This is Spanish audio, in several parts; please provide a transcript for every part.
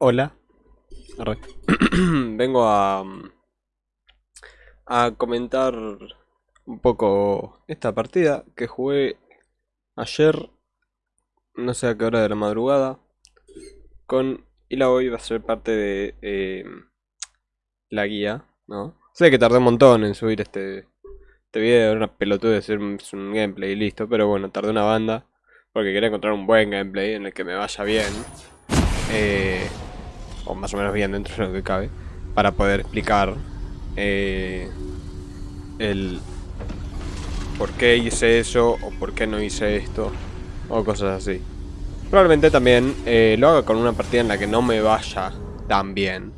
Hola. Vengo a, a comentar un poco esta partida que jugué ayer, no sé a qué hora de la madrugada, con y la hoy va a ser parte de eh, la guía, ¿no? Sé que tardé un montón en subir este, este video, era una pelotuda de hacer un, un gameplay y listo, pero bueno, tardé una banda porque quería encontrar un buen gameplay en el que me vaya bien. Eh, o más o menos bien dentro de lo que cabe, para poder explicar eh, el por qué hice eso o por qué no hice esto o cosas así. Probablemente también eh, lo haga con una partida en la que no me vaya tan bien,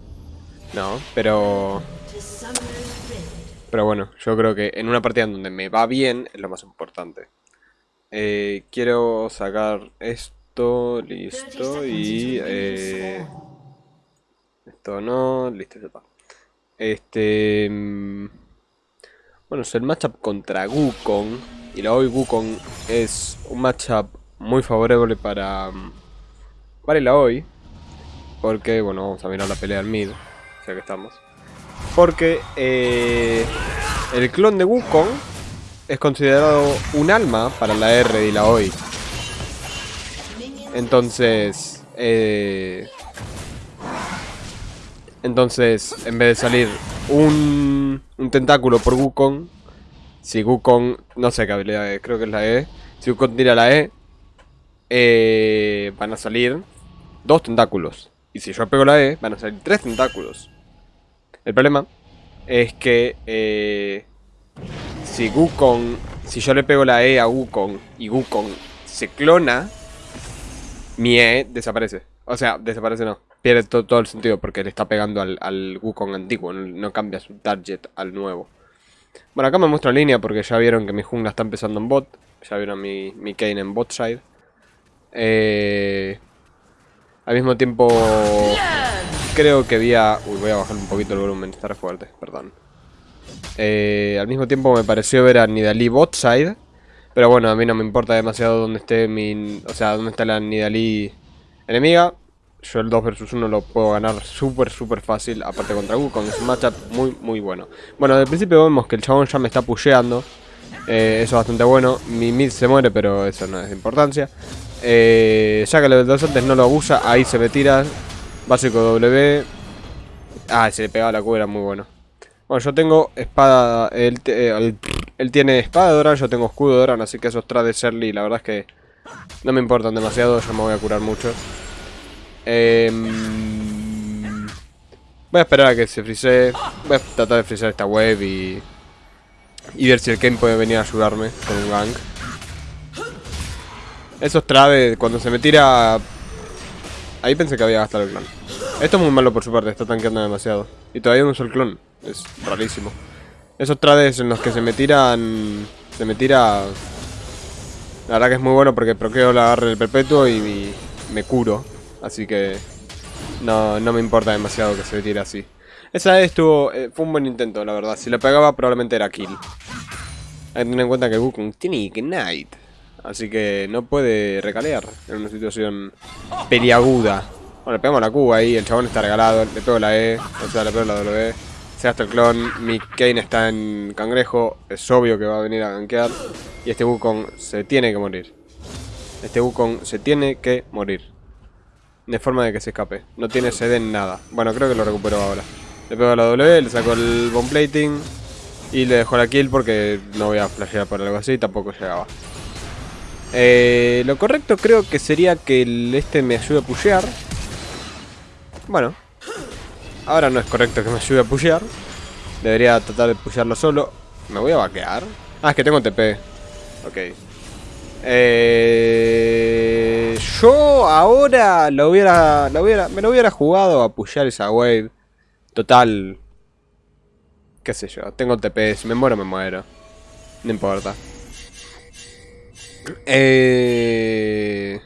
¿no? Pero... Pero bueno, yo creo que en una partida en donde me va bien es lo más importante. Eh, quiero sacar esto, listo, y... Eh, no, listo, ya está. Este... mm, Bueno, es el matchup contra Wukong. Y la hoy Wukong es un matchup muy favorable para... Para la hoy. Porque, bueno, vamos a mirar la pelea al mid. Ya que estamos. Porque eh, el clon de Wukong es considerado un alma para la R y la hoy. Entonces, eh, entonces, en vez de salir un, tentáculo por Wukong, si Wukong, no sé qué habilidad es, creo que es la E. Si Wukong tira la E, eh, van a salir dos tentáculos. Y si yo pego la E, van a salir tres tentáculos. El problema es que eh, si Wukong, si yo le pego la E a Wukong y Wukong se clona, mi E desaparece. O sea, desaparece no. Pierde to- todo el sentido porque le está pegando al, al Wukong antiguo. No, no cambia su target al nuevo. Bueno, acá me muestra línea porque ya vieron que mi jungla está empezando en bot. Ya vieron mi, mi Kane en bot side. Eh, al mismo tiempo, creo que vi a... Uy, voy a bajar un poquito el volumen, está re fuerte, perdón. Eh, al mismo tiempo me pareció ver a Nidalee bot side. Pero bueno, a mí no me importa demasiado dónde esté mi... O sea, dónde está la Nidalee enemiga. Yo el 2 vs 1 lo puedo ganar súper, súper fácil. Aparte contra Wukong, es un matchup muy, muy bueno. Bueno, el principio vemos que el chabón ya me está pusheando. Eh, eso es bastante bueno. Mi mid se muere, pero eso no es de importancia. Eh, ya que el level 2 antes no lo abusa, ahí se me tira. Básico W. Ah, se le pegaba la Q, era muy bueno. Bueno, yo tengo espada. Él, eh, él- tiene espada de Doran, yo tengo escudo de Doran, así que esos trades early, la verdad es que no me importan demasiado, yo me voy a curar mucho. Em, voy a esperar a que se frisee. Voy a tratar de frisear esta wave y. Y ver si el Kane puede venir a ayudarme con un gank. Esos trades, cuando se me tira. Ahí pensé que había gastado el clon. Esto es muy malo por su parte, está tanqueando demasiado. Y todavía no uso el clon. Es rarísimo. Esos trades en los que se me tiran. Se me tira. La verdad que es muy bueno porque proqueo la agarre del perpetuo y me curo. Así que. No, no me importa demasiado que se tire así. Esa vez estuvo. eh, fue un buen intento, la verdad. Si la pegaba, probablemente era kill. Hay que tener en cuenta que Wukong tiene Ignite. Así que no puede recalear en una situación peliaguda. Bueno, le pegamos la Q ahí, el chabón está regalado, le pego la E, o sea, le pego la W. Se gasta el clon, mi Kane está en cangrejo, es obvio que va a venir a gankear. Y este Wukong se tiene que morir. Este Wukong se tiene que morir. De forma de que se escape. No tiene sed en nada. Bueno, creo que lo recupero ahora. Le pego la W, le saco el bomb plating. Y le dejo la kill porque no voy a flashear por algo así, tampoco llegaba. Eh, lo correcto creo que sería que el este me ayude a pushear. Bueno. Ahora no es correcto que me ayude a pushear. Debería tratar de pushearlo solo. ¿Me voy a vaquear? Ah, es que tengo TP. Ok. Eh, yo ahora lo hubiera, lo hubiera, me lo hubiera jugado a pushear esa wave. Total. Qué sé yo, tengo TP, si me muero me muero. No importa. Eh,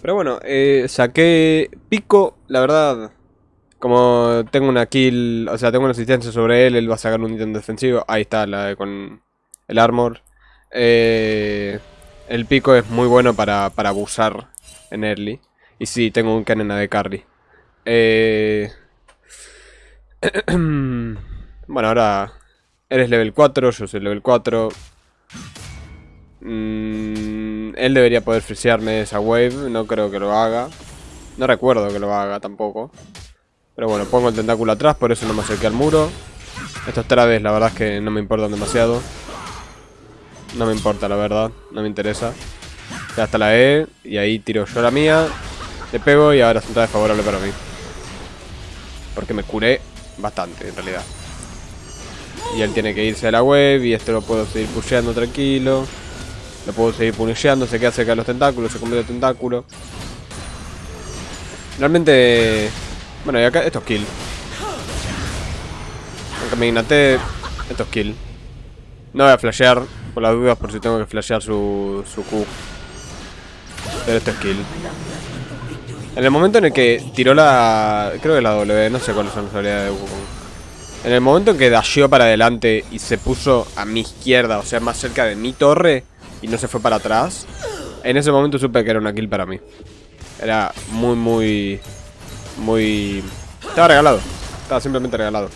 pero bueno, eh, saqué pico, la verdad. Como tengo una kill, o sea, tengo una asistencia sobre él, él va a sacar un ítem defensivo. Ahí está, la con el armor. Eh, el pico es muy bueno para, para abusar en early. Y sí, tengo un cannon de carry. Eh... bueno, ahora eres level 4, yo soy level 4. Mm, él debería poder frisearme esa wave, no creo que lo haga. No recuerdo que lo haga tampoco. Pero bueno, pongo el tentáculo atrás, por eso no me acerqué al muro. Estos traves la verdad es que no me importan demasiado. No me importa la verdad, no me interesa. Ya está la E, y ahí tiro yo la mía. Le pego y ahora es un favorable para mí. Porque me curé bastante en realidad. Y él tiene que irse a la web y esto lo puedo seguir pusheando tranquilo. Lo puedo seguir punisheando, se queda cerca de los tentáculos, se convierte en tentáculo. Realmente... Bueno, y acá esto es kill. Aunque me ignaté, esto es kill. No voy a flashear, por las dudas, por si tengo que flashear su, su Q. Pero esto es kill. En el momento en el que tiró la... Creo que la W, no sé cuáles son las habilidades de Wukong. En el momento en que dasheó para adelante y se puso a mi izquierda, o sea, más cerca de mi torre, y no se fue para atrás, en ese momento supe que era una kill para mí. Era muy, muy... Muy... Estaba regalado. Estaba simplemente regalado.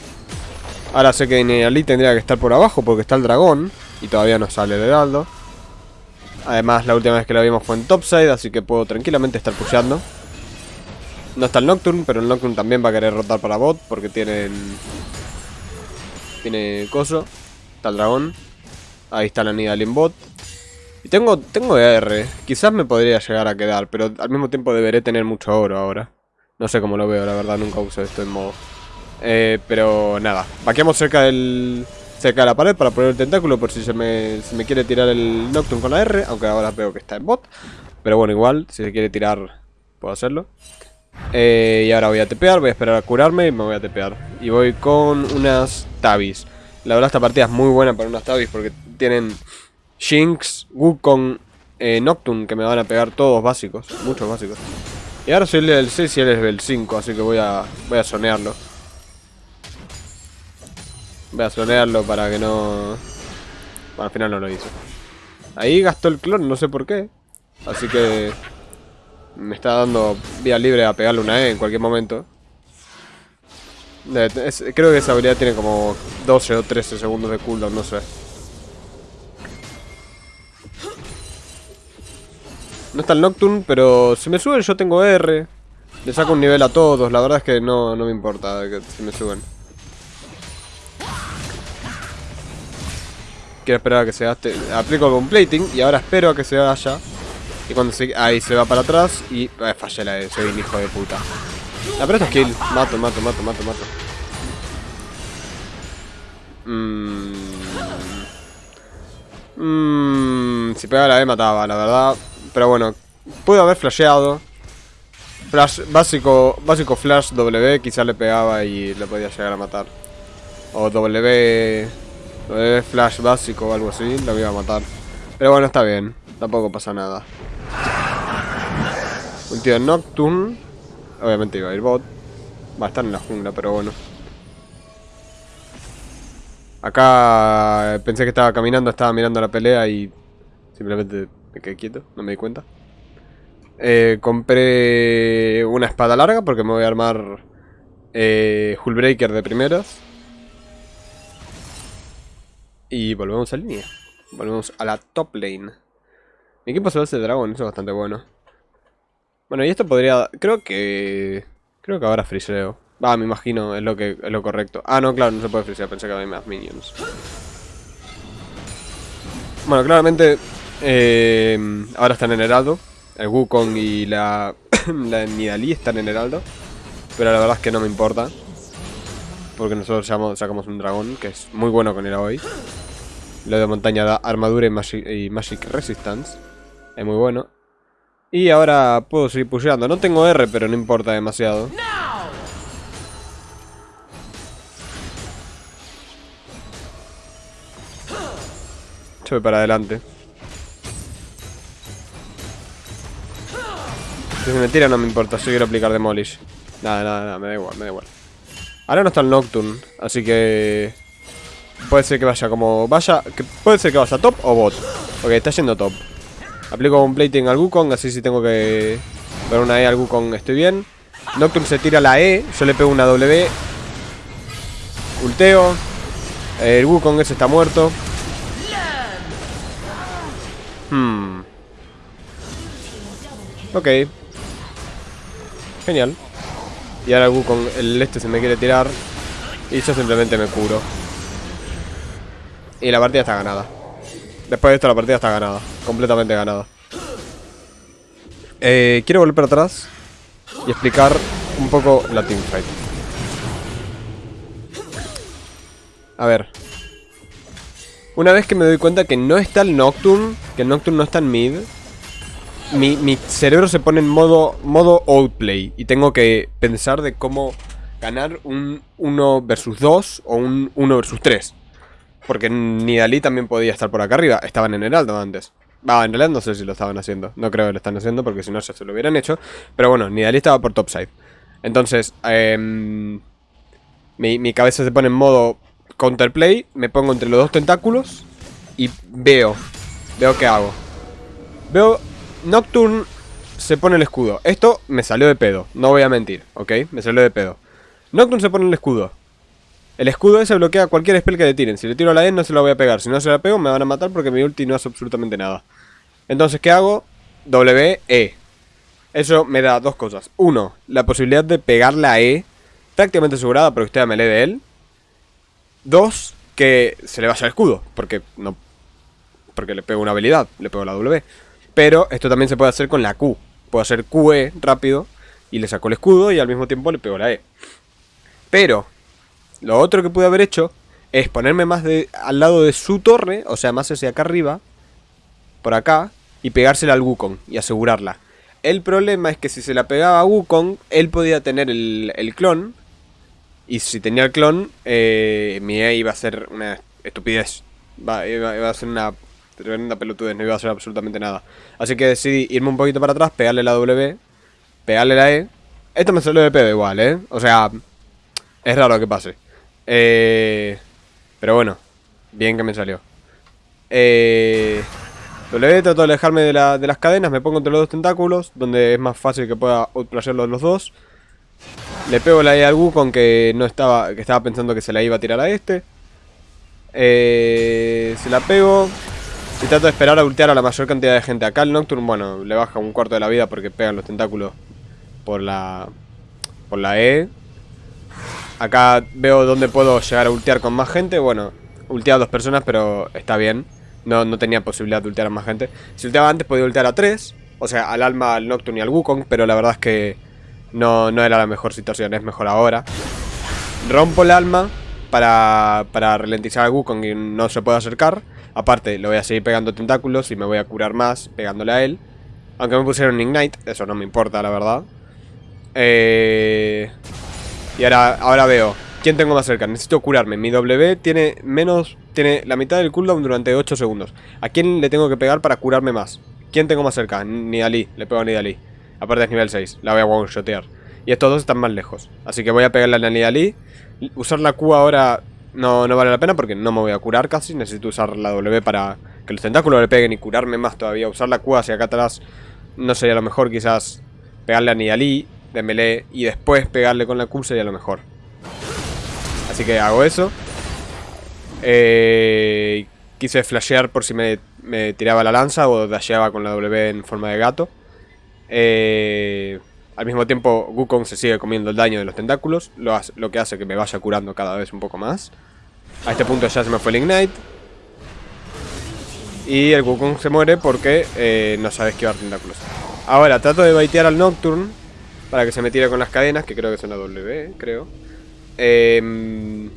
Ahora sé que Niali tendría que estar por abajo porque está el dragón. Y todavía no sale el heraldo. Además, la última vez que lo vimos fue en topside, así que puedo tranquilamente estar pusheando. No está el Nocturne, pero el Nocturne también va a querer rotar para bot porque tienen... Tiene coso. Está el dragón. Ahí está la Nidal en bot. Y tengo, tengo R. Quizás me podría llegar a quedar, pero al mismo tiempo deberé tener mucho oro ahora. No sé cómo lo veo, la verdad, nunca uso esto en modo. Eh, pero nada, vaqueamos cerca del cerca de la pared para poner el tentáculo por si se me, me quiere tirar el Nocturne con la R, aunque ahora veo que está en bot. Pero bueno, igual, si se quiere tirar, puedo hacerlo. Eh, y ahora voy a tepear, voy a esperar a curarme y me voy a tepear. Y voy con unas Tabis. La verdad esta partida es muy buena para unas Tabis porque tienen Jinx, Wukong, eh, Nocturne, que me van a pegar todos básicos, muchos básicos. Y ahora soy el level 6 y él es level 5, así que voy a, voy a sonearlo. Voy a sonearlo para que no... Bueno, al final no lo hizo. Ahí gastó el clon, no sé por qué. Así que... Me está dando vía libre a pegarle una E en cualquier momento. creo que esa habilidad tiene como 12 o 13 segundos de cooldown, no sé. No está el Nocturne, pero si me suben yo tengo R. Le saco un nivel a todos, la verdad es que no, no me importa si me suben. Quiero esperar a que se gaste. Aplico con plating y ahora espero a que se vaya. Y cuando se... Ahí se va para atrás y... Eh, fallé la E, soy un hijo de puta. La pero esto es kill. Mato, mato, mato, mato, mato. Mmm... Mmm... Si pegaba la E mataba, la verdad. Pero bueno, puedo haber flasheado. Flash, básico, básico flash W, quizá le pegaba y le podía llegar a matar. O W, Flash básico o algo así, lo iba a matar. Pero bueno, está bien, tampoco pasa nada. Ulti de Nocturne. Obviamente iba a ir bot. Va a estar en la jungla, pero bueno. Acá pensé que estaba caminando, estaba mirando la pelea y simplemente me quedé quieto, no me di cuenta. Eh, compré una espada larga porque me voy a armar eh, Hullbreaker de primeras. Y volvemos a línea. Volvemos a la top lane. Mi equipo se hacer dragón, eso es bastante bueno. Bueno, y esto podría... Creo que... Creo que ahora friseo. Va, me imagino, es lo que es lo correcto. Ah, no, claro, no se puede frisear, pensé que había más minions. Bueno, claramente eh, ahora están en Heraldo. El Wukong y la, la están en Heraldo. Pero la verdad es que no me importa. Porque nosotros sacamos un dragón que es muy bueno con el hoy. Lo de montaña da armadura y magic, resistance. Es muy bueno. Y ahora puedo seguir pusheando. No tengo R, pero no importa demasiado. Yo para adelante. Si me tira no me importa, si quiero aplicar Demolish. Nada, nada, nada, me da igual, me da igual. Ahora no está el Nocturne, así que... Puede ser que vaya como... Vaya... Puede ser que vaya top o bot. Ok, está yendo top. Aplico un plating al Wukong, así si tengo que... Ver una E al Wukong estoy bien. Nocturne se tira la E, yo le pego una W. Ulteo. El Wukong ese está muerto. Hmm. Ok. Genial. Y ahora el Wukong, el este se me quiere tirar. Y yo simplemente me curo. Y la partida está ganada. Después de esto la partida está ganada. Completamente ganada. Eh, quiero volver para atrás y explicar un poco la teamfight. A ver. Una vez que me doy cuenta que no está el Nocturne, que el Nocturne no está en mid, mi, mi cerebro se pone en modo, modo outplay y tengo que pensar de cómo ganar un 1 versus 2 o un 1 versus 3. Porque Nidalí también podía estar por acá arriba. Estaban en Heraldo antes. Va, en realidad no sé si lo estaban haciendo. No creo que lo están haciendo porque si no se lo hubieran hecho. Pero bueno, Nidalí estaba por topside. Entonces, eh, mi, mi cabeza se pone en modo counterplay. Me pongo entre los dos tentáculos y veo. Veo qué hago. Veo Nocturne se pone el escudo. Esto me salió de pedo. No voy a mentir, ¿ok? Me salió de pedo. Nocturne se pone el escudo. El escudo ese bloquea cualquier spell que le tiren. Si le tiro a la E no se la voy a pegar. Si no se la pego me van a matar porque mi ulti no hace absolutamente nada. Entonces, ¿qué hago? W, E. Eso me da dos cosas. Uno, la posibilidad de pegarle a E. Prácticamente asegurada porque usted me lee de él. Dos, que se le vaya el escudo. Porque no... Porque le pego una habilidad. Le pego la W. Pero esto también se puede hacer con la Q. Puedo hacer QE rápido. Y le saco el escudo y al mismo tiempo le pego la E. Pero lo otro que pude haber hecho es ponerme más al lado de su torre, o sea, más hacia acá arriba, por acá, y pegársela al Wukong y asegurarla. El problema es que si se la pegaba a Wukong, él podía tener el, clon, y si tenía el clon, eh, mi E iba a ser una estupidez. iba, a ser una tremenda pelotudez, no iba a hacer absolutamente nada. Así que decidí irme un poquito para atrás, pegarle la W, pegarle la E. Esto me salió de pedo igual, ¿eh? O sea, es raro que pase. Eh, pero bueno, bien que me salió. Eh, W trato de alejarme de, la, de, las cadenas, me pongo entre los dos tentáculos, donde es más fácil que pueda outplayarlos los dos. Le pego la E al Wukong que no estaba, que estaba pensando que se la iba a tirar a este. Eh, se la pego y trato de esperar a ultear a la mayor cantidad de gente. Acá el Nocturne, bueno, le baja un cuarto de la vida porque pegan los tentáculos por la, por la E. Acá veo dónde puedo llegar a ultear con más gente. Bueno, ulteado a dos personas, pero está bien. No, no tenía posibilidad de ultear a más gente. Si ulteaba antes podía ultear a tres. O sea, al Alma, al Nocturne y al Wukong. Pero la verdad es que no, no era la mejor situación. Es mejor ahora. Rompo el Alma para, para ralentizar al Wukong y no se puede acercar. Aparte, lo voy a seguir pegando tentáculos y me voy a curar más pegándole a él. Aunque me pusieron Ignite, eso no me importa, la verdad. Eh... Y ahora, ahora veo. ¿Quién tengo más cerca? Necesito curarme. Mi W tiene menos... Tiene la mitad del cooldown durante 8 segundos. ¿A quién le tengo que pegar para curarme más? ¿Quién tengo más cerca? Nidalí. Le pego a Nidalí. Aparte es nivel 6. La voy a one-shotear. Y estos dos están más lejos. Así que voy a pegarle a Nidalí. Usar la Q ahora no, no vale la pena porque no me voy a curar casi. Necesito usar la W para que los tentáculos le peguen y curarme más todavía. Usar la Q hacia acá atrás no sería lo mejor. Quizás pegarle a Nidalí de melee y después pegarle con la Q sería lo mejor. Así que hago eso. Eh, quise flashear por si me, me, tiraba la lanza o dasheaba con la W en forma de gato. Eh, al mismo tiempo, Wukong se sigue comiendo el daño de los tentáculos, lo, que hace que me vaya curando cada vez un poco más. A este punto ya se me fue el Ignite. Y el Wukong se muere porque eh, no sabe esquivar tentáculos. Ahora, trato de baitear al Nocturne para que se me tire con las cadenas, que creo que son la W, creo. Eh,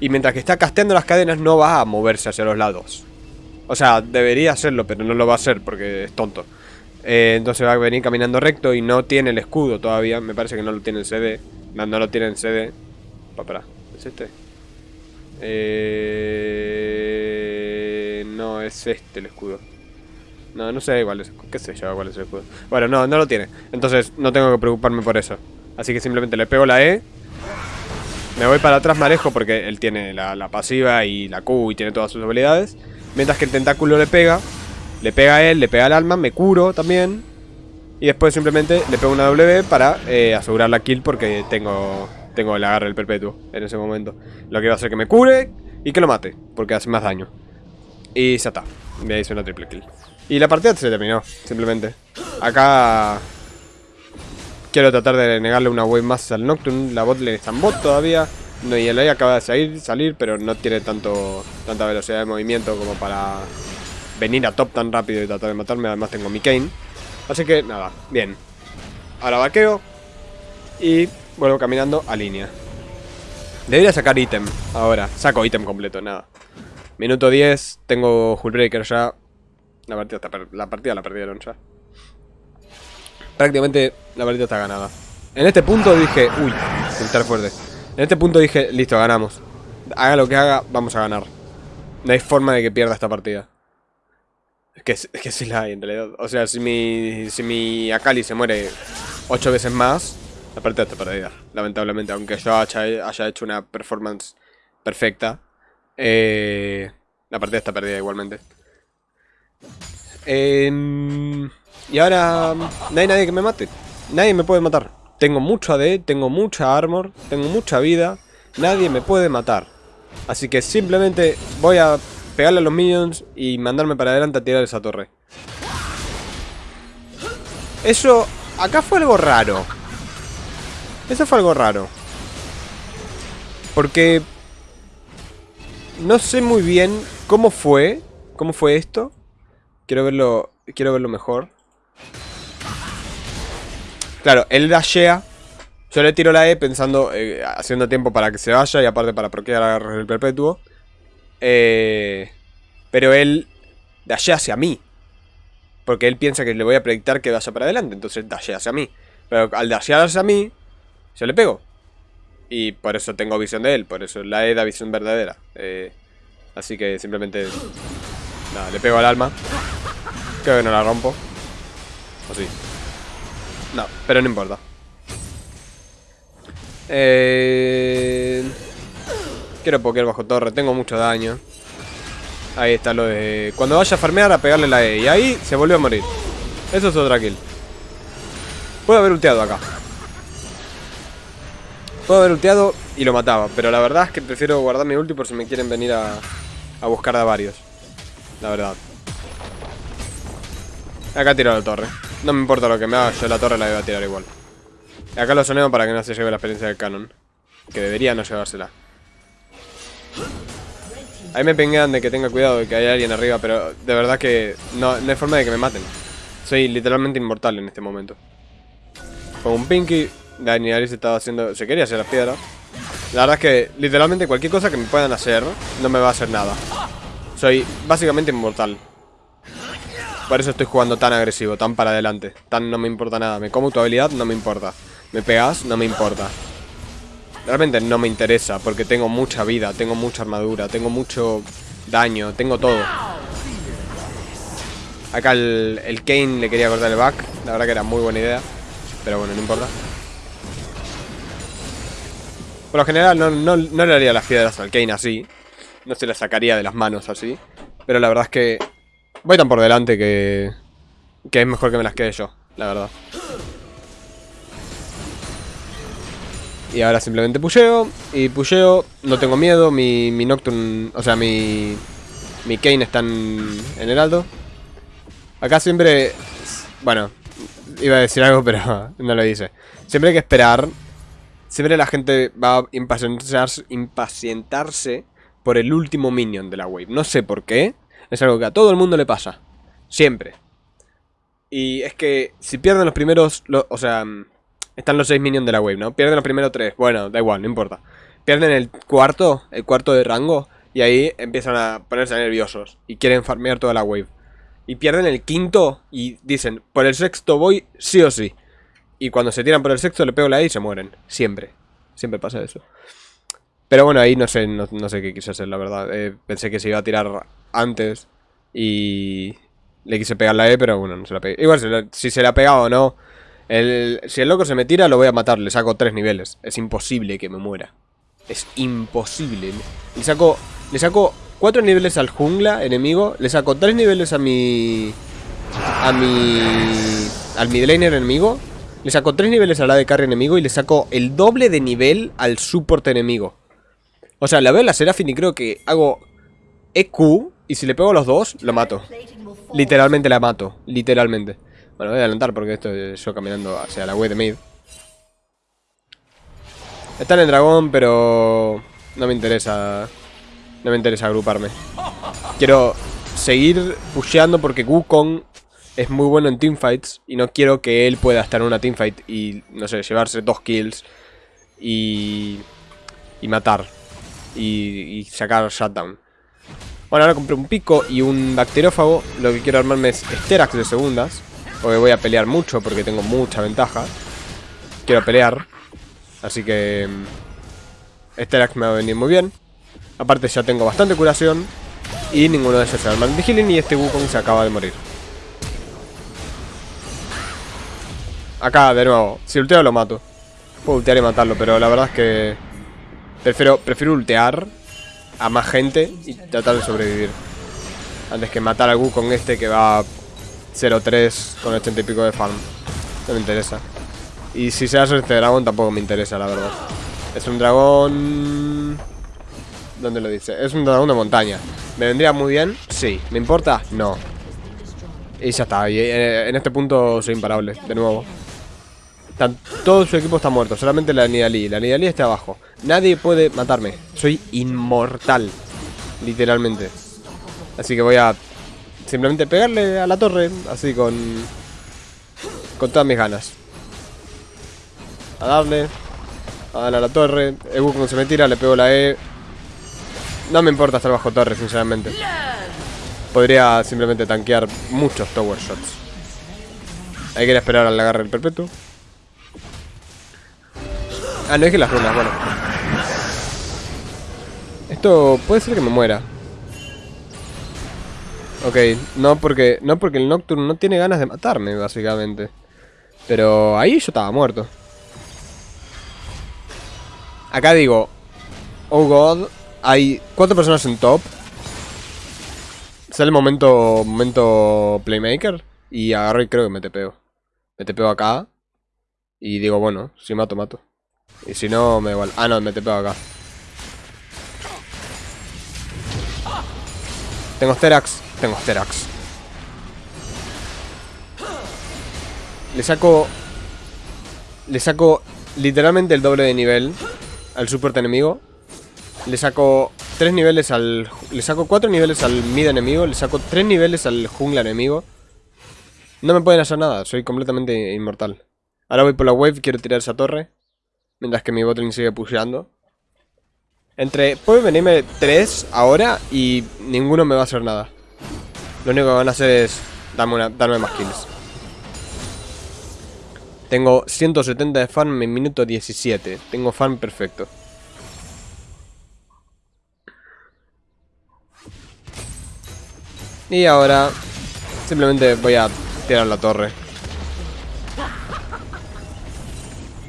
y mientras que está casteando las cadenas no va a moverse hacia los lados. O sea, debería hacerlo, pero no lo va a hacer porque es tonto. Eh, entonces va a venir caminando recto y no tiene el escudo todavía. Me parece que no lo tiene en CD. No, no lo tiene en CD. Para, ¿Es este? Eh... No, es este el escudo. No, no sé igual es, qué sé yo cuál es el escudo. Bueno, no, no lo tiene. Entonces no tengo que preocuparme por eso. Así que simplemente le pego la E. Me voy para atrás marejo porque él tiene la, la, pasiva y la Q y tiene todas sus habilidades. Mientras que el tentáculo le pega. Le pega a él, le pega al alma, me curo también. Y después simplemente le pego una W para eh, asegurar la kill porque tengo, tengo el agarre del perpetuo en ese momento. Lo que va a hacer que me cure y que lo mate, porque hace más daño. Y ya está, me hice una triple kill. Y la partida se terminó, simplemente. Acá quiero tratar de negarle una wave más al Nocturne. La botlane está en bot todavía. No, y el AI acaba de salir, salir, pero no tiene tanto tanta velocidad de movimiento como para venir a top tan rápido y tratar de matarme. Además tengo mi Kane. Así que nada, bien. Ahora vaqueo y vuelvo caminando a línea. Debería sacar ítem ahora. Saco ítem completo, nada. Minuto 10, tengo Hullbreaker ya. La partida, la partida la perdieron ya. Prácticamente la partida está ganada. En este punto dije, uy, estar fuerte. En este punto dije, listo, ganamos. Haga lo que haga, vamos a ganar. No hay forma de que pierda esta partida. Que, que sí la hay en realidad. O sea, si mi, si mi Akali se muere ocho veces más, la partida está perdida. Lamentablemente, aunque yo haya, hecho una performance perfecta, eh, la partida está perdida igualmente. Em, y ahora no hay nadie que me mate. Nadie me puede matar. Tengo mucho AD, tengo mucha armor, tengo mucha vida. Nadie me puede matar. Así que simplemente voy a pegarle a los minions y mandarme para adelante a tirar esa torre. Eso... Acá fue algo raro. Eso fue algo raro. Porque... No sé muy bien cómo fue. ¿Cómo fue esto? Quiero verlo... Quiero verlo mejor. Claro, él dashea. Yo le tiro la E pensando, eh, haciendo tiempo para que se vaya y aparte para proquear el perpetuo. Eh, pero él dashea hacia mí. Porque él piensa que le voy a predictar que vaya para adelante. Entonces dashea hacia mí. Pero al dashear hacia mí, yo le pego. Y por eso tengo visión de él. Por eso la E da visión verdadera. Eh, así que simplemente... Nada, le pego al alma. Creo que no la rompo. O sí. No, pero no importa. Eh... Quiero pokear bajo torre, tengo mucho daño. Ahí está lo de... Cuando vaya a farmear a pegarle la E. Y ahí se volvió a morir. Eso es otra kill. Puedo haber ulteado acá. Puedo haber ulteado y lo mataba. Pero la verdad es que prefiero guardar mi ulti por si me quieren venir a, a buscar a varios. La verdad. Acá tiro la torre. No me importa lo que me haga, yo la torre la voy a tirar igual. Acá lo soneo para que no se lleve la experiencia del canon. Que debería no llevársela. Ahí me pengan de que tenga cuidado de que hay alguien arriba, pero de verdad que no, hay forma de que me maten. Soy literalmente inmortal en este momento. Con un Pinky, Daniel se estaba haciendo... Se quería hacer las piedras. La verdad es que literalmente cualquier cosa que me puedan hacer no me va a hacer nada. Soy básicamente inmortal. Por eso estoy jugando tan agresivo, tan para adelante. Tan no me importa nada. Me como tu habilidad, no me importa. Me pegas, no me importa. Realmente no me interesa, porque tengo mucha vida, tengo mucha armadura, tengo mucho daño, tengo todo. Acá el, el Kane le quería cortar el back. La verdad que era muy buena idea. Pero bueno, no importa. Por lo general no, no, no le haría las piedras al Kane así. No se las sacaría de las manos así. Pero la verdad es que Voy tan por delante que... Que es mejor que me las quede yo, la verdad. Y ahora simplemente pusheo. Y pusheo, no tengo miedo. Mi, mi Nocturne, o sea, mi... Mi Kane está en, en el alto. Acá siempre... Bueno, iba a decir algo, pero no lo dice. Siempre hay que esperar. Siempre la gente va a impacientarse, impacientarse por el último minion de la wave. No sé por qué. Es algo que a todo el mundo le pasa. Siempre. Y es que si pierden los primeros... o sea, están los 6 minions de la wave, ¿no? Pierden los primeros 3. Bueno, da igual, no importa. Pierden el cuarto, el cuarto de rango. Y ahí empiezan a ponerse nerviosos. Y quieren farmear toda la wave. Y pierden el quinto y dicen, por el sexto voy sí o sí. Y cuando se tiran por el sexto le pego la E y se mueren. Siempre. Siempre pasa eso. Pero bueno, ahí no sé, no, sé qué quise hacer, la verdad. Eh, pensé que se iba a tirar antes y le quise pegar la E, pero bueno, no se la pegué. Igual, si, se la ha pegado o no, el, si el loco se me tira, lo voy a matar. Le saco tres niveles. Es imposible que me muera. Es imposible. Le saco, le saco cuatro niveles al jungla enemigo. Le saco tres niveles a mi... A mi... al midlaner enemigo. Le saco 3 niveles a la de carry enemigo y le saco el doble de nivel al support enemigo. O sea, la veo en la y creo que hago EQ y si le pego a los dos, lo mato. Literalmente la mato, literalmente. Bueno, voy a adelantar porque esto es yo caminando hacia la web de mid. Está en el dragón, pero no me interesa. No me interesa agruparme. Quiero seguir pusheando porque Wukong es muy bueno en teamfights y no quiero que él pueda estar en una teamfight y, no sé, llevarse dos kills y, y matar y, y sacar shutdown. Bueno, ahora compré un pico y un bacteriófago. Lo que quiero armarme es Sterax de segundas. Porque voy a pelear mucho porque tengo mucha ventaja. Quiero pelear. Así que... Sterax me va a venir muy bien. Aparte ya tengo bastante curación. Y ninguno de ellos se arma Vigilin y este Wukong se acaba de morir. Acá, de nuevo. Si ulteo lo mato. Puedo ultear y matarlo, pero la verdad es que... Prefiero, prefiero ultear a más gente y tratar de sobrevivir. Antes que matar a Wukong este que va 0-3 con 80 y pico de farm. No me interesa. Y si se hace este dragón tampoco me interesa, la verdad. Es un dragón... ¿Dónde lo dice? Es un dragón de montaña. ¿Me vendría muy bien? Sí. ¿Me importa? No. Y ya está. Y eh, en este punto soy imparable, de nuevo. todo su equipo está muerto. Solamente la Nidalí. La Nidalí está abajo. Nadie puede matarme. Soy inmortal. Literalmente. Así que voy a simplemente pegarle a la torre. Así con... Con todas mis ganas. A darle. A darle a la torre. El cuando se me tira, le pego la E. No me importa estar bajo torre, sinceramente. Podría simplemente tanquear muchos tower shots. Hay que esperar al agarre del perpetuo. Ah, no que las runas, bueno. Esto puede ser que me muera. Ok, no porque, no porque el Nocturne no tiene ganas de matarme, básicamente. Pero ahí yo estaba muerto. Acá digo, oh god, hay cuatro personas en top. Sale el momento, momento playmaker y agarro y creo que me tepeo. Me tepeo acá y digo, bueno, si mato, mato. Y si no, me igual. Ah, no, me tepeo acá. Tengo Sterax. Tengo Sterax. Le saco... Le saco literalmente el doble de nivel al support enemigo. Le saco tres niveles al... Le saco cuatro niveles al mid enemigo. Le saco tres niveles al jungla enemigo. No me pueden hacer nada. Soy completamente inmortal. Ahora voy por la wave. Quiero tirar esa torre. Mientras que mi botlane sigue pusheando. Entre... Puede venirme tres ahora y ninguno me va a hacer nada. Lo único que van a hacer es darme, darme más kills. Tengo 170 de farm en minuto 17. Tengo farm perfecto. Y ahora simplemente voy a tirar la torre.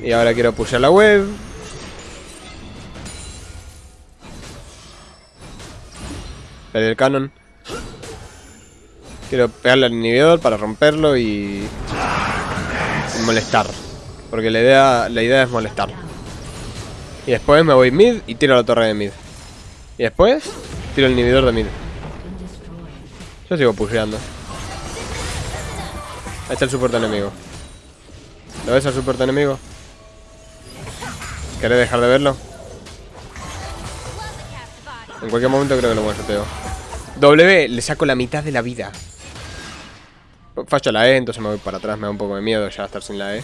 Y ahora quiero pushear la web. el canon. Quiero pegarle al inhibidor para romperlo y... molestar. Porque la idea, la idea es molestar. Y después me voy mid y tiro la torre de mid. Y después tiro el inhibidor de mid. Yo sigo pusheando. Ahí está el soporte enemigo. ¿Lo ves al soporte enemigo? ¿Querés dejar de verlo? En cualquier momento creo que lo one W, le saco la mitad de la vida. Fallo la E, entonces me voy para atrás. Me da un poco de miedo ya estar sin la E.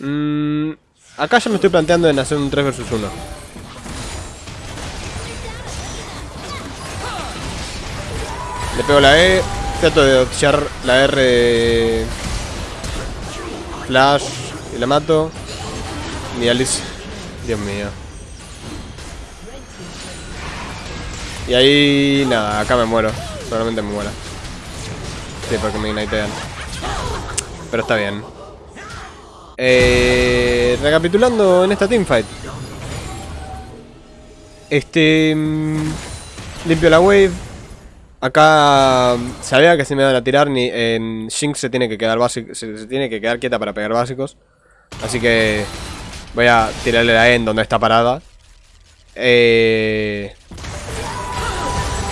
Mm, acá ya me estoy planteando en hacer un 3 vs 1. Le pego la E. Trato de dodgear la R. Flash. Y la mato. Ni Alice. Dios mío. Y ahí, nada, acá me muero. Probablemente me muera. Sí, porque me ignitean. Pero está bien. Eh, recapitulando en esta teamfight. Este... Mm, Limpio la wave. Acá sabía que si me van a tirar ni en Shinx se tiene que quedar básico, se, tiene que quedar quieta para pegar básicos. Así que voy a tirarle la E en donde está parada. Eh,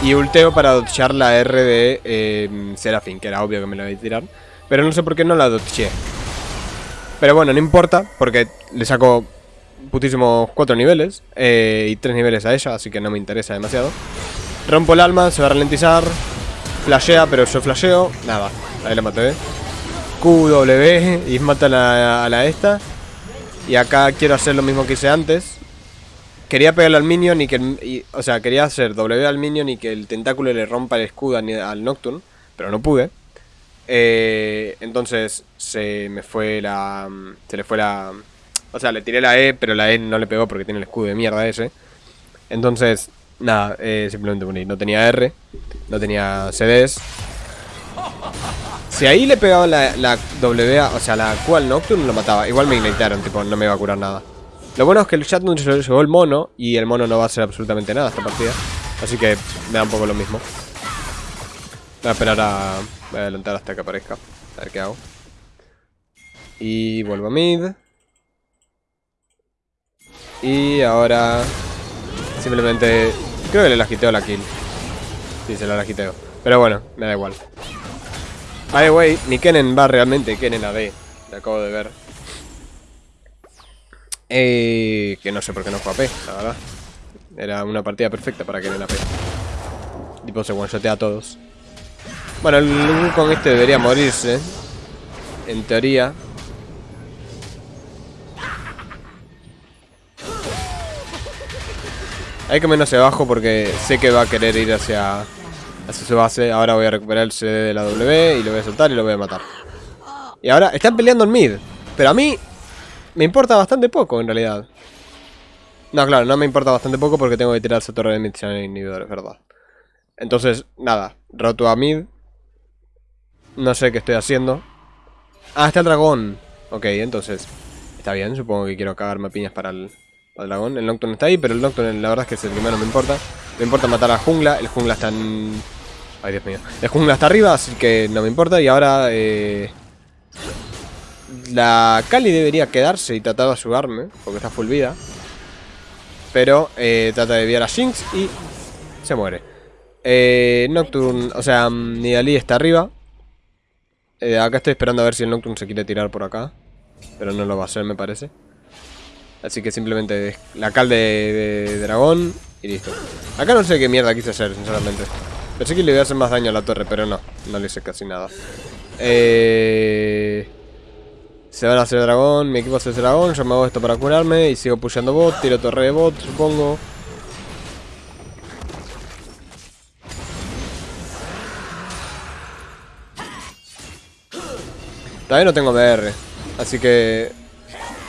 y ulteo para dodgear la R de eh, que era obvio que me la iba a tirar. Pero no sé por qué no la dodgeé. Pero bueno, no importa, porque le saco putísimos 4 niveles eh, y 3 niveles a ella, así que no me interesa demasiado. Rompo el alma, se va a ralentizar. Flashea, pero yo flasheo. Nada, ahí la maté. QW y mata a la, esta. Y acá quiero hacer lo mismo que hice antes. Quería pegarle al minion y que... o sea, quería hacer W al minion y que el tentáculo le rompa el escudo al Nocturne. Pero no pude. Eh, entonces se me fue la... Se le fue la... O sea, le tiré la E, pero la E no le pegó porque tiene el escudo de mierda ese. Entonces Nada, eh, simplemente. No tenía R, no tenía CDs. Si ahí le pegaba la, la W, o sea, la Q al Nocturne, lo mataba. Igual me ignitaron, tipo, no me iba a curar nada. Lo bueno es que el Chatnut se llevó el mono y el mono no va a hacer absolutamente nada esta partida. Así que me da un poco lo mismo. Voy a esperar a... Voy a adelantar hasta que aparezca. A ver qué hago. Y vuelvo a mid. Y ahora... Simplemente Creo que le lagiteo la kill. Sí, se la lagiteo. Pero bueno, me da igual. Ay, wey, ni Kennen va realmente, Kennen a B. Lo acabo de ver. Eh, que no sé por qué no fue AP, la verdad. Era una partida perfecta para Kennen AP. Tipo se one-shotea a todos. Bueno, el con este debería morirse. En teoría. Hay que menos abajo porque sé que va a querer ir hacia, hacia su base. Ahora voy a recuperar el CD de la W y lo voy a soltar y lo voy a matar. Y ahora están peleando en mid. Pero a mí me importa bastante poco en realidad. No, claro, no me importa bastante poco porque tengo que tirar esa torre de mid inhibidor, es verdad. Entonces, nada, roto a mid. No sé qué estoy haciendo. Ah, está el dragón. Ok, entonces, está bien, supongo que quiero cagarme piñas para el, el dragón. El Nocturne está ahí, pero el Nocturne la verdad es que es el que menos me importa. Me importa matar a la jungla. El jungla está en... Ay, Dios mío. El jungla está arriba, así que no me importa. Y ahora... Eh... La Kali debería quedarse y tratar de ayudarme, porque está full vida. Pero eh, trata de enviar a Jinx y se muere. Eh, Nocturne, o sea, Nidalí está arriba. Eh, acá estoy esperando a ver si el Nocturne se quiere tirar por acá. Pero no lo va a hacer, me parece. Así que simplemente la cal de, dragón y listo. Acá no sé qué mierda quise hacer, sinceramente. Pensé que le iba a hacer más daño a la torre, pero no. No le hice casi nada. Eh... Se van a hacer dragón, mi equipo hace dragón, yo me hago esto para curarme y sigo pushando bot, tiro torre de bot, supongo. Todavía no tengo BR, así que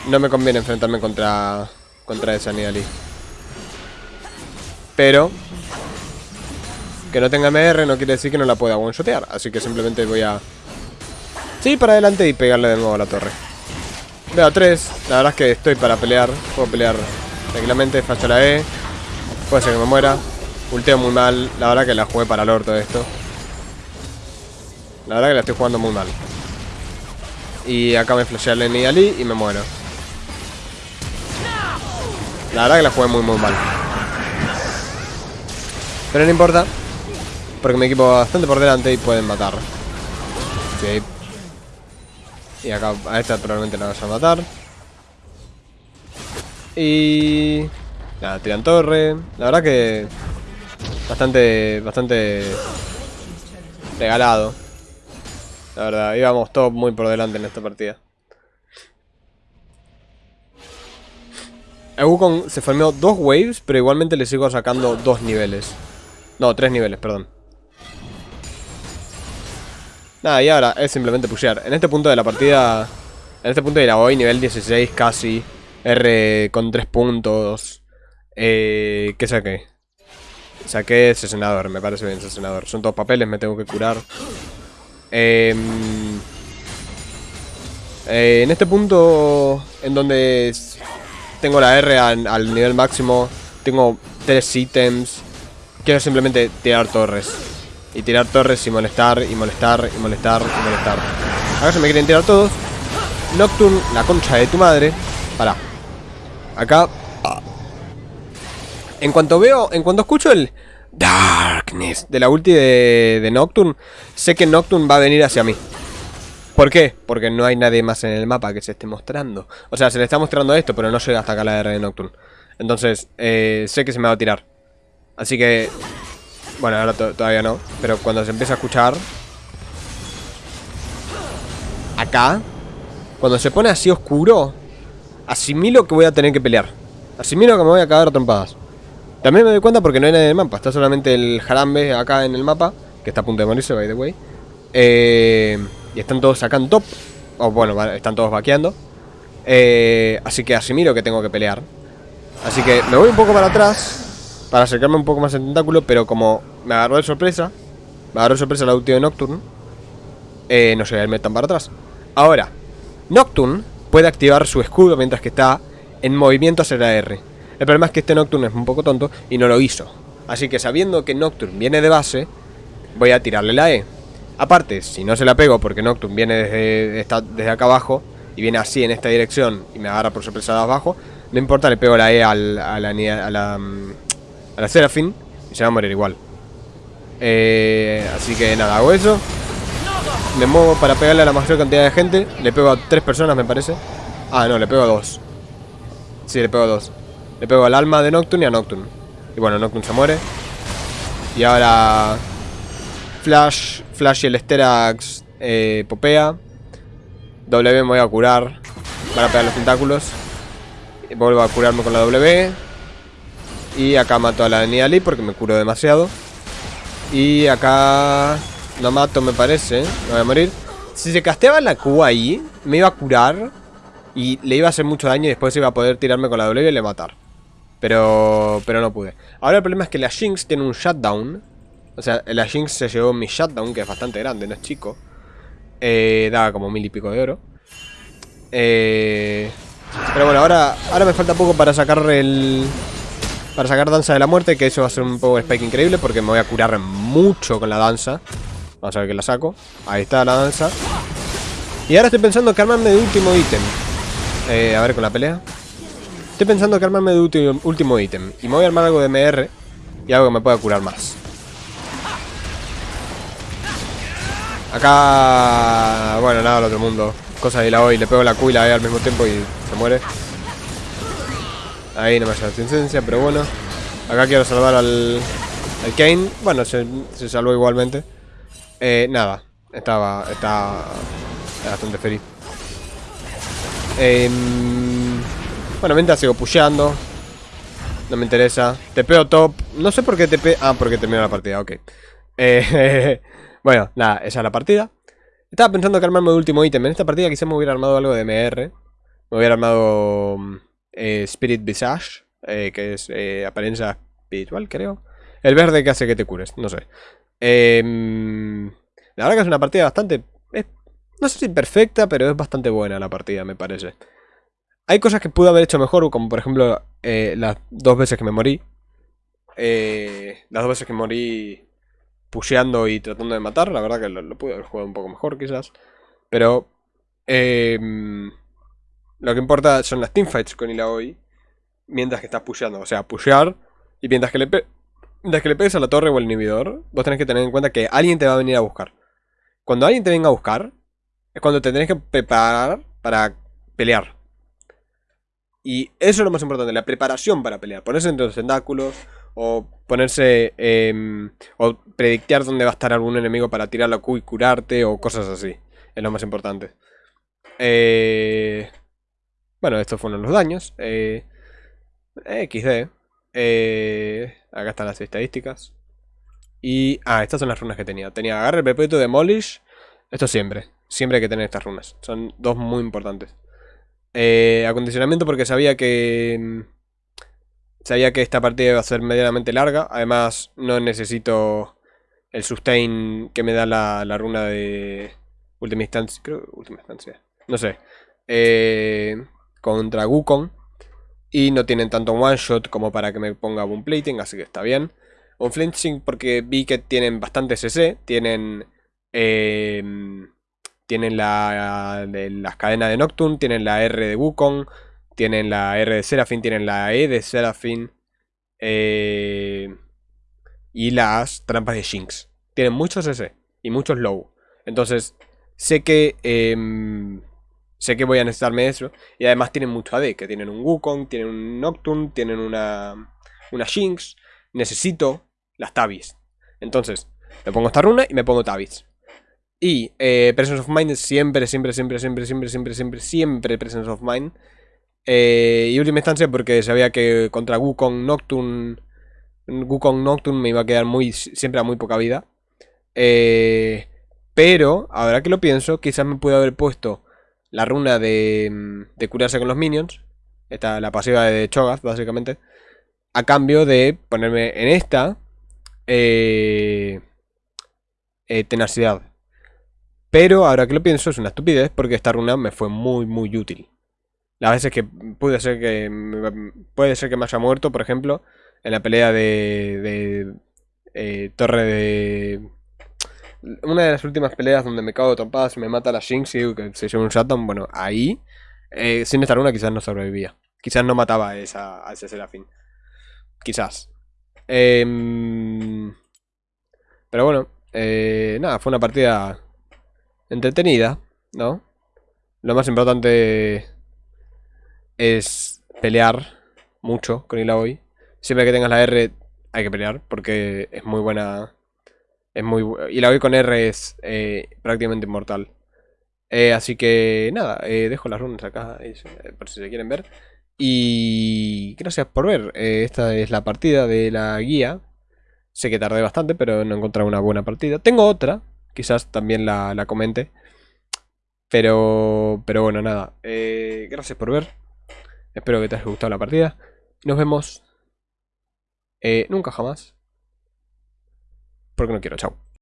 no me conviene enfrentarme contra contra esa Nidalee. Pero que no tenga MR no quiere decir que no la pueda one-shotear. Así que simplemente voy a... Sí, para adelante y pegarle de nuevo a la torre. Veo 3. La verdad es que estoy para pelear. Puedo pelear tranquilamente. Facho la E. Puede ser que me muera. Ulteo muy mal. La verdad que la jugué para el orto esto. La verdad que la estoy jugando muy mal. Y acá me flashea el Nidalee y me muero. La verdad que la jugué muy muy mal. Pero no importa. Porque mi equipo va bastante por delante y pueden matar. Sí. Y acá a esta probablemente la vas a matar. Y... Nada, tiran torre. La verdad que... Bastante... Bastante... Regalado. La verdad, íbamos todos muy por delante en esta partida. El Wukong se formó dos waves, pero igualmente le sigo sacando dos niveles. No, tres niveles, perdón. Nada, y ahora es simplemente pushear. En este punto de la partida... En este punto de la hoy, nivel 16 casi. R con 3 puntos. Eh, ¿Qué saqué? Saqué sesenador, me parece bien sesenador. Son todos papeles, me tengo que curar. Em, eh, en este punto en donde tengo la R al, nivel máximo. Tengo tres ítems. quiero simplemente tirar torres. Y tirar torres y molestar, y molestar, y molestar, y molestar. Acá se me quieren tirar todos. Nocturne, la concha de tu madre. Para. Acá. En cuanto veo, en cuanto escucho el Darkness de la ulti de, de Nocturne, sé que Nocturne va a venir hacia mí. ¿Por qué? Porque no hay nadie más en el mapa que se esté mostrando. O sea, se le está mostrando esto, pero no llega hasta acá la R de Nocturne. Entonces, eh, sé que se me va a tirar. Así que... Bueno, ahora todavía no. Pero cuando se empieza a escuchar... Acá... Cuando se pone así oscuro... Asimilo que voy a tener que pelear. Asimilo que me voy a cagar a trompadas. También me doy cuenta porque no hay nadie en el mapa. Está solamente el jarambe acá en el mapa. Que está a punto de morirse, by the way. Eh... Y están todos acá en top. O bueno, están todos vaqueando. Eh, así que asimilo que tengo que pelear. Así que me voy un poco para atrás. Para acercarme un poco más al tentáculo. Pero como me agarró de sorpresa. Me agarró de sorpresa la última de Nocturne. Eh, no sé, a irme tan para atrás. Ahora, Nocturne puede activar su escudo mientras que está en movimiento hacia la R. El problema es que este Nocturne es un poco tonto y no lo hizo. Así que sabiendo que Nocturne viene de base, voy a tirarle la E. Aparte, si no se la pego porque Nocturne viene desde, desde acá abajo y viene así en esta dirección y me agarra por sorpresa de abajo, no importa, le pego la E al, a, la, a, la, a la Seraphine y se va a morir igual. Eh, así que nada, hago eso. Me muevo para pegarle a la mayor cantidad de gente. Le pego a tres personas, me parece. Ah, no, le pego a dos. Sí, le pego a dos. Le pego al alma de Nocturne y a Nocturne. Y bueno, Nocturne se muere. Y ahora... Flash Flash y el Sterax eh, popea. W me voy a curar para pegar los tentáculos. Vuelvo a curarme con la W. Y acá mato a la Nidalee porque me curo demasiado. Y acá no mato me parece. Me voy a morir. Si se casteaba la Q ahí, me iba a curar. Y le iba a hacer mucho daño y después iba a poder tirarme con la W y le matar. Pero, pero no pude. Ahora el problema es que la Jinx tiene un shutdown. O sea, la Jinx se llevó mi shutdown, que es bastante grande, no es chico. Eh, daba como mil y pico de oro. Eh, pero bueno, ahora, ahora me falta poco para sacar el... Para sacar Danza de la Muerte, que eso va a ser un power spike increíble porque me voy a curar mucho con la danza. Vamos a ver que la saco. Ahí está la danza. Y ahora estoy pensando que armarme de último ítem. Eh, a ver con la pelea. Estoy pensando que armarme de último, ítem. Y me voy a armar algo de MR y algo que me pueda curar más. Acá... Bueno, nada, el otro mundo. Cosa de la hoy, le pego la Q y E al mismo tiempo y se muere. Ahí no me la asistencia, pero bueno. Acá quiero salvar al... Al Kane. Bueno, se, salvó igualmente. Eh, nada. Estaba... Está... Bastante feliz. Eh, bueno, mientras sigo pusheando. No me interesa. Te pego top. No sé por qué pego... Ah, porque terminó la partida, ok. Eh... Bueno, nada, esa es la partida. Estaba pensando que armarme de último ítem. En esta partida quizás me hubiera armado algo de MR. Me hubiera armado mm, eh, Spirit Visage, eh, que es eh, apariencia espiritual, creo. El verde que hace que te cures, no sé. Em, la verdad que es una partida bastante... no sé si perfecta, pero es bastante buena la partida, me parece. Hay cosas que pude haber hecho mejor, como por ejemplo las dos veces que me morí. las dos veces que morí pusheando y tratando de matar. La verdad que lo, pude haber jugado un poco mejor quizás. Pero em, lo que importa son las teamfights con Ilaoi. Mientras que estás pusheando. O sea, pushear. Y mientras que le, mientras que le pegues a la torre o al inhibidor, vos tenés que tener en cuenta que alguien te va a venir a buscar. Cuando alguien te venga a buscar, es cuando te tenés que preparar para pelear. Y eso es lo más importante, la preparación para pelear. Ponerse entre los tentáculos, o ponerse em, o predictear dónde va a estar algún enemigo para tirar la Q y curarte o cosas así. Es lo más importante. Eh, bueno, estos fueron los daños. Eh, XD. Eh, acá están las estadísticas. Y... Ah, estas son las runas que tenía. Tenía agarre perpetuo, demolish. Esto siempre. Siempre hay que tener estas runas. Son dos muy importantes. acondicionamiento porque sabía que em, Sabía que esta partida iba a ser medianamente larga. Además, no necesito el sustain que me da la, runa de última instancia. Creo última instancia. No sé. Eh, contra Wukong. Y no tienen tanto one shot como para que me ponga boom plating, así que está bien. Unflinching porque vi que tienen bastante CC. Tienen... em, tienen la, las cadenas de Nocturne, tienen la R de Wukong, tienen la R de Seraphine, tienen la E de Seraphine. eh, y las trampas de Jinx. Tienen muchos CC y muchos low. Entonces, sé que... em, sé que voy a necesitarme eso. Y además tienen mucho AD, que tienen un Wukong, tienen un Nocturne, tienen una, una Jinx. Necesito las Tabis. Entonces, me pongo esta runa y me pongo Tabis. Y eh, Presence of Mind siempre, siempre, siempre, siempre, siempre, siempre, siempre, siempre Presence of Mind. Eh, y última instancia porque sabía que contra Wukong Nocturne... Wukong Nocturne me iba a quedar muy, siempre a muy poca vida. Eh, pero, ahora que lo pienso, quizás me pude haber puesto la runa de, de curarse con los minions. Esta, la pasiva de Cho'Gath, básicamente. A cambio de ponerme en esta eh, eh, tenacidad. Pero ahora que lo pienso es una estupidez porque esta runa me fue muy muy útil. Las veces que puede ser que puede ser que me haya muerto, por ejemplo, en la pelea de, de eh, Torre de una de las últimas peleas donde me cago de trompadas y me mata la Jinx y que se lleva un shutdown, bueno, ahí eh, sin esta runa quizás no sobrevivía. Quizás no mataba a, esa, a ese Serafín. Quizás. Em, pero bueno, eh, nada, fue una partida entretenida, ¿no? Lo más importante es pelear mucho con Illaoi. Siempre que tengas la R hay que pelear porque es muy buena. Es muy bu- Illaoi con R es eh, prácticamente inmortal. Eh, así que nada, eh, dejo las runas acá por si se quieren ver. Y gracias por ver. Esta es la partida de la guía. Sé que tardé bastante, pero no encontré una buena partida. Tengo otra, quizás también la, la comente. Pero, pero bueno, nada. Gracias por ver. Espero que te haya gustado la partida. Nos vemos. nunca jamás. Porque no quiero, chao.